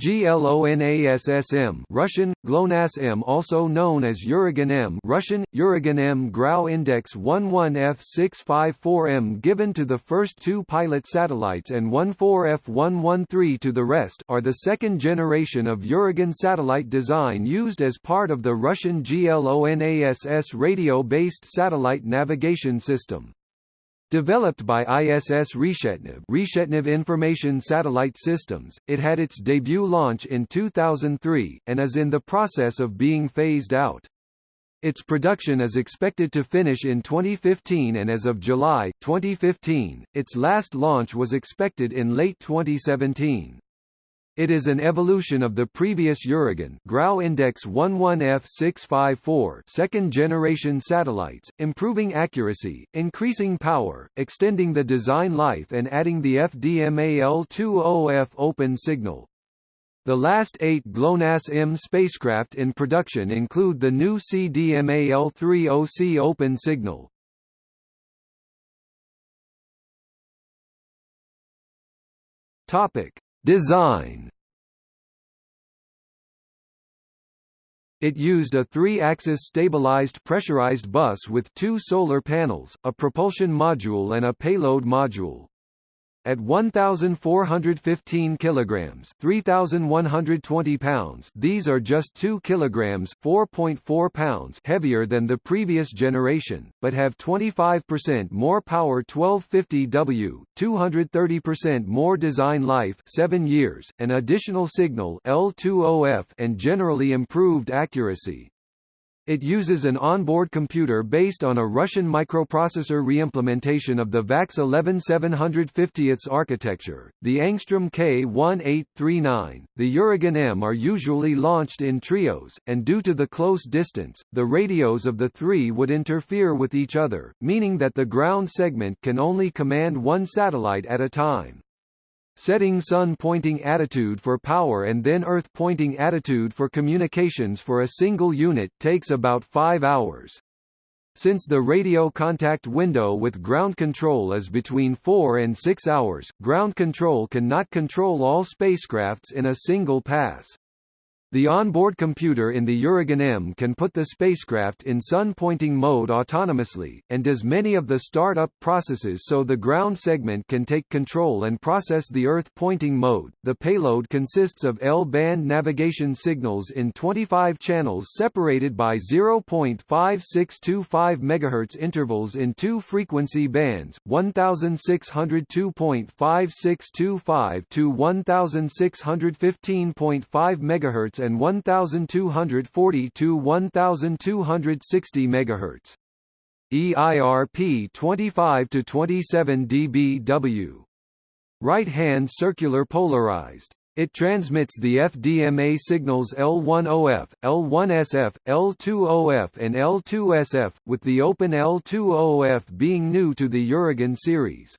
GLONASSM Russian GLONASS M also known as Uragan M Russian Uragan M Grau Index 11F654M given to the first two pilot satellites and 14F113 to the rest are the second generation of Uragan satellite design used as part of the Russian GLONASS radio-based satellite navigation system. Developed by ISS Reshetnev, Reshetnev Information Satellite Systems, it had its debut launch in 2003, and is in the process of being phased out. Its production is expected to finish in 2015 and as of July, 2015, its last launch was expected in late 2017. It is an evolution of the previous Uragan Grau Index 11F654 second-generation satellites, improving accuracy, increasing power, extending the design life and adding the FDMA L2OF open signal. The last eight GLONASS-M spacecraft in production include the new CDMA L3OC open signal. Topic: Design It used a three-axis stabilized pressurized bus with two solar panels, a propulsion module and a payload module. At 1415 kilograms, 3120 pounds, these are just 2 kilograms, 4.4 pounds heavier than the previous generation, but have 25% more power 1250W, 230% more design life, 7 years, an additional signal L2OF and generally improved accuracy. It uses an onboard computer based on a Russian microprocessor reimplementation of the VAX 11750 architecture. The Angstrom K1839, the Uragan M are usually launched in trios, and due to the close distance, the radios of the three would interfere with each other, meaning that the ground segment can only command one satellite at a time. Setting sun-pointing attitude for power and then earth-pointing attitude for communications for a single unit takes about 5 hours. Since the radio contact window with ground control is between 4 and 6 hours, ground control cannot control all spacecrafts in a single pass. The onboard computer in the Uragan M can put the spacecraft in sun-pointing mode autonomously, and does many of the start-up processes so the ground segment can take control and process the Earth-pointing mode. The payload consists of L-band navigation signals in 25 channels separated by 0.5625 MHz intervals in two frequency bands, 1602.5625 to 1615.5 MHz and 1240 to 1260 MHz. EIRP 25 to 27 dBW. Right-hand circular polarized. It transmits the FDMA signals L1OF, L1SF, L2OF and L2SF, with the open L2OF being new to the Uragan series.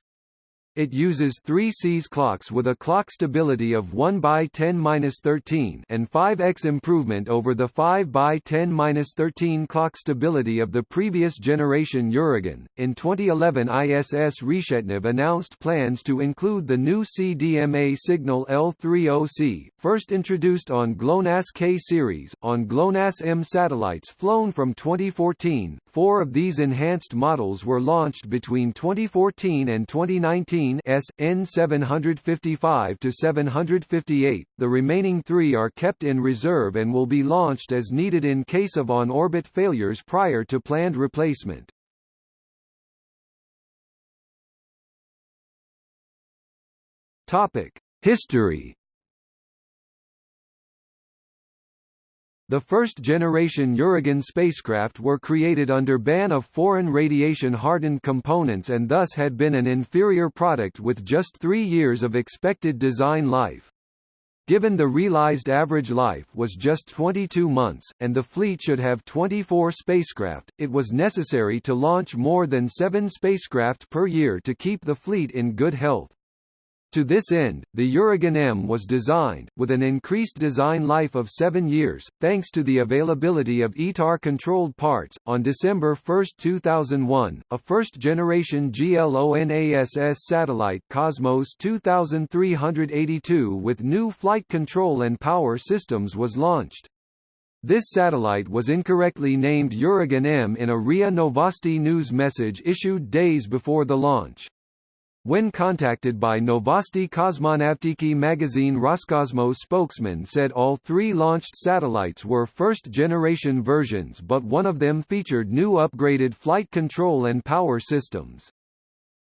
It uses 3 Cs clocks with a clock stability of 1 by 10-13 and 5x improvement over the 5 by 10-13 clock stability of the previous generation Uragan. In 2011 ISS Reshetnev announced plans to include the new CDMA signal L3OC, first introduced on GLONASS K series, on GLONASS M satellites flown from 2014. Four of these enhanced models were launched between 2014 and 2019 S, N755 to 758. The remaining three are kept in reserve and will be launched as needed in case of on-orbit failures prior to planned replacement. Topic: History The first-generation Uragan spacecraft were created under ban of foreign radiation-hardened components and thus had been an inferior product with just three years of expected design life. Given the realized average life was just 22 months, and the fleet should have 24 spacecraft, it was necessary to launch more than seven spacecraft per year to keep the fleet in good health. To this end, the Uragan M was designed, with an increased design life of seven years, thanks to the availability of ITAR-controlled parts. On December 1, 2001, a first-generation GLONASS satellite Cosmos 2382 with new flight control and power systems was launched. This satellite was incorrectly named Uragan M in a RIA Novosti news message issued days before the launch. When contacted by Novosti Kosmonavtiki magazine Roscosmos spokesman said all three launched satellites were first-generation versions but one of them featured new upgraded flight control and power systems.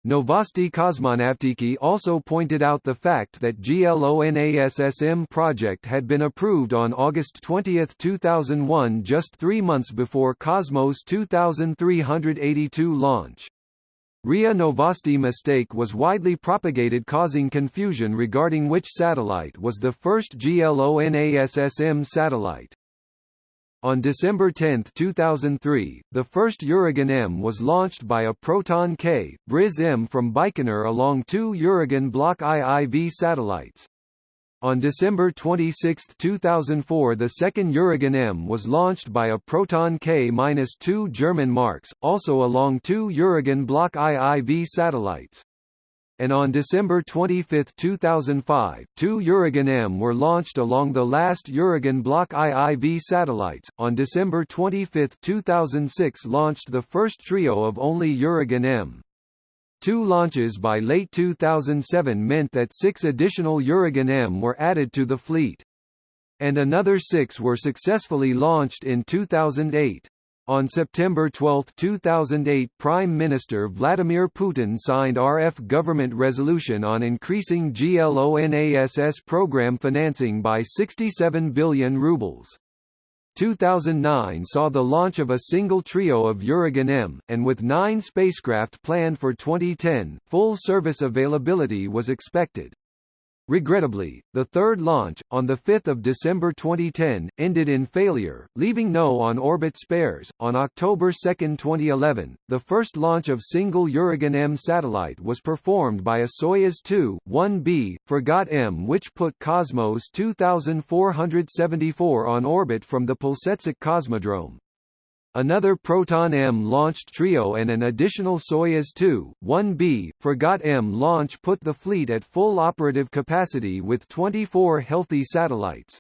Novosti Kosmonavtiki also pointed out the fact that GLONASSM project had been approved on August 20, 2001 just three months before Cosmos 2382 launch. RIA Novosti mistake was widely propagated causing confusion regarding which satellite was the first GLONASSM satellite. On December 10, 2003, the first Uragan M was launched by a Proton K, Briz M from Baikonur along two Uragan Block IIV satellites. On December 26, 2004 the second Uragan M was launched by a Proton K-2 German Marks, also along two Uragan Block IIV satellites. And on December 25, 2005, two Uragan M were launched along the last Uragan Block IIV satellites. On December 25, 2006 launched the first trio of only Uragan M. Two launches by late 2007 meant that six additional Uragan M were added to the fleet. And another six were successfully launched in 2008. On September 12, 2008 Prime Minister Vladimir Putin signed RF government resolution on increasing GLONASS program financing by 67 billion rubles. 2009 saw the launch of a single trio of Uragan M, and with nine spacecraft planned for 2010, full service availability was expected. Regrettably, the third launch, on 5 December 2010, ended in failure, leaving no on-orbit spares. On October 2, 2011, the first launch of single Uragan M satellite was performed by a Soyuz 2-1B, Fregat M which put Cosmos 2474 on orbit from the Plesetsk Cosmodrome. Another Proton-M launched trio and an additional Soyuz 2-1B, Fregat M launch put the fleet at full operative capacity with 24 healthy satellites.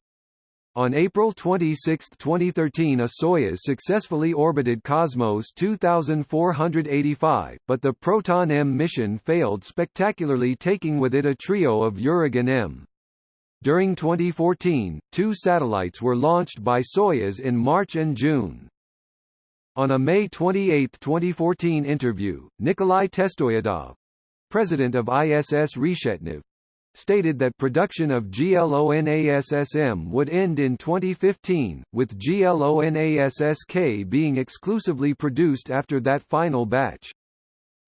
On April 26, 2013 a Soyuz successfully orbited Cosmos 2485, but the Proton-M mission failed spectacularly taking with it a trio of Uragan M. During 2014, two satellites were launched by Soyuz in March and June. On a May 28, 2014 interview, Nikolai Testoyedov, president of ISS Reshetnev, stated that production of GLONASSM would end in 2015, with GLONASSK being exclusively produced after that final batch.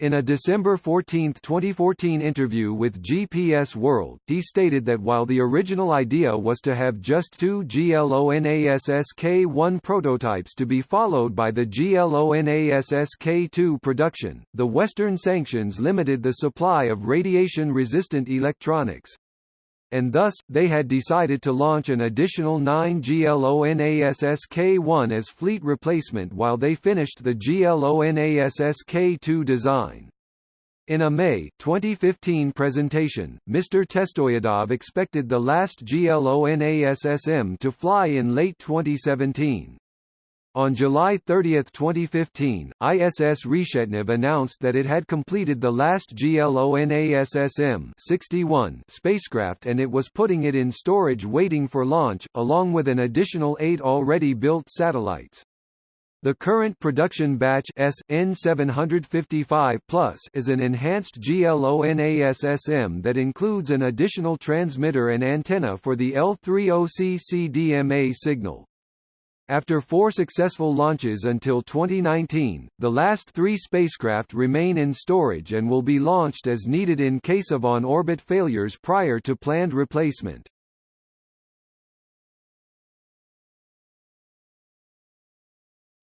In a December 14, 2014 interview with GPS World, he stated that while the original idea was to have just two GLONASS-K1 prototypes to be followed by the GLONASS-K2 production, the Western sanctions limited the supply of radiation-resistant electronics and thus, they had decided to launch an additional 9 GLONASS-K1 as fleet replacement while they finished the GLONASS-K2 design. In a May 2015 presentation, Mr. Testoyedov expected the last GLONASSM to fly in late 2017. On July 30, 2015, ISS Reshetnev announced that it had completed the last GLONASSM 61 spacecraft and it was putting it in storage waiting for launch, along with an additional eight already built satellites. The current production batch SN755 is an enhanced GLONASSM that includes an additional transmitter and antenna for the L3OC CDMA signal. After four successful launches until 2019, the last three spacecraft remain in storage and will be launched as needed in case of on-orbit failures prior to planned replacement.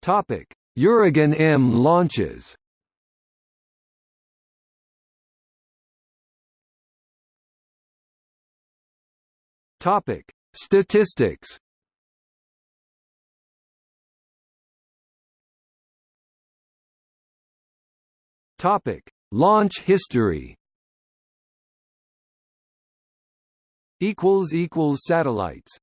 Topic: Uragan M launches. Topic: Statistics. Topic: Launch history. Equals equals satellites.